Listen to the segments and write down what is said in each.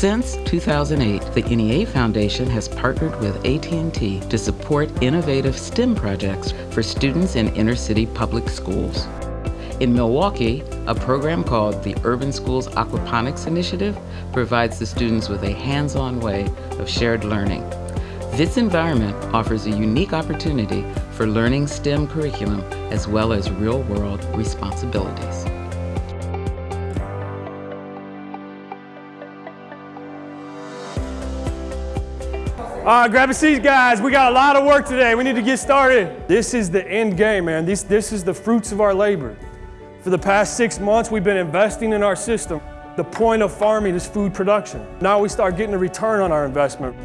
Since 2008, the NEA Foundation has partnered with AT&T to support innovative STEM projects for students in inner-city public schools. In Milwaukee, a program called the Urban Schools Aquaponics Initiative provides the students with a hands-on way of shared learning. This environment offers a unique opportunity for learning STEM curriculum as well as real-world responsibilities. All right, grab a seat, guys. We got a lot of work today. We need to get started. This is the end game, man. This, this is the fruits of our labor. For the past six months, we've been investing in our system. The point of farming is food production. Now we start getting a return on our investment.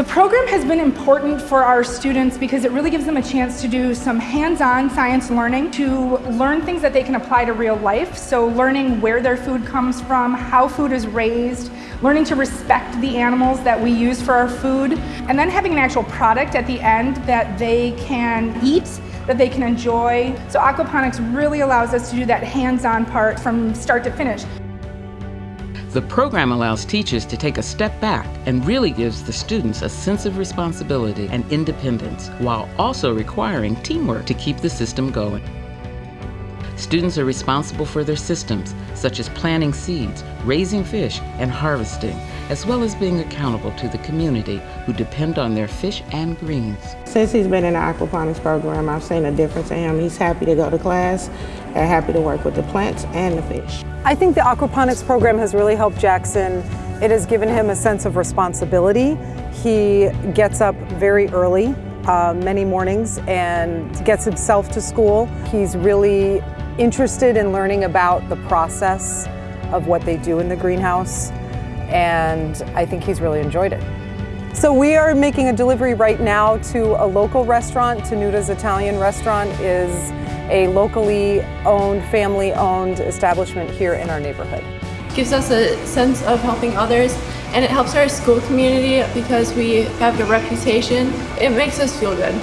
The program has been important for our students because it really gives them a chance to do some hands-on science learning, to learn things that they can apply to real life. So learning where their food comes from, how food is raised, learning to respect the animals that we use for our food, and then having an actual product at the end that they can eat that they can enjoy. So aquaponics really allows us to do that hands-on part from start to finish. The program allows teachers to take a step back and really gives the students a sense of responsibility and independence while also requiring teamwork to keep the system going. Students are responsible for their systems, such as planting seeds, raising fish, and harvesting, as well as being accountable to the community who depend on their fish and greens. Since he's been in the aquaponics program, I've seen a difference in him. He's happy to go to class and happy to work with the plants and the fish. I think the aquaponics program has really helped Jackson. It has given him a sense of responsibility. He gets up very early, uh, many mornings, and gets himself to school. He's really interested in learning about the process of what they do in the greenhouse, and I think he's really enjoyed it. So we are making a delivery right now to a local restaurant. Tenuta's Italian Restaurant is a locally owned, family-owned establishment here in our neighborhood. gives us a sense of helping others and it helps our school community because we have the reputation. It makes us feel good.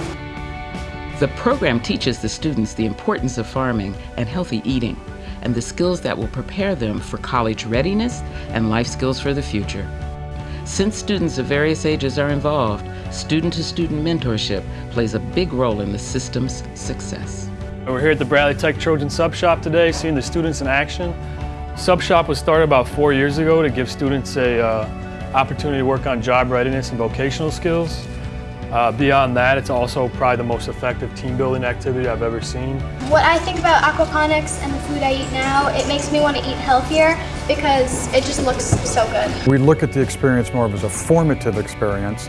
The program teaches the students the importance of farming and healthy eating and the skills that will prepare them for college readiness and life skills for the future. Since students of various ages are involved, student-to-student -student mentorship plays a big role in the system's success. We're here at the Bradley Tech Trojan Sub Shop today, seeing the students in action. Sub Shop was started about four years ago to give students a uh, opportunity to work on job readiness and vocational skills. Uh, beyond that, it's also probably the most effective team building activity I've ever seen. What I think about aquaponics and the food I eat now, it makes me want to eat healthier because it just looks so good. We look at the experience more as a formative experience.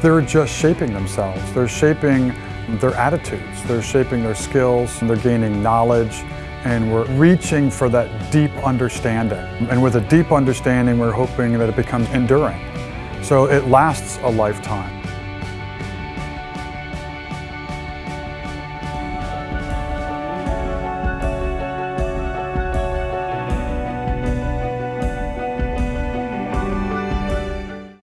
They're just shaping themselves. They're shaping their attitudes. They're shaping their skills. They're gaining knowledge and we're reaching for that deep understanding. And with a deep understanding, we're hoping that it becomes enduring. So it lasts a lifetime.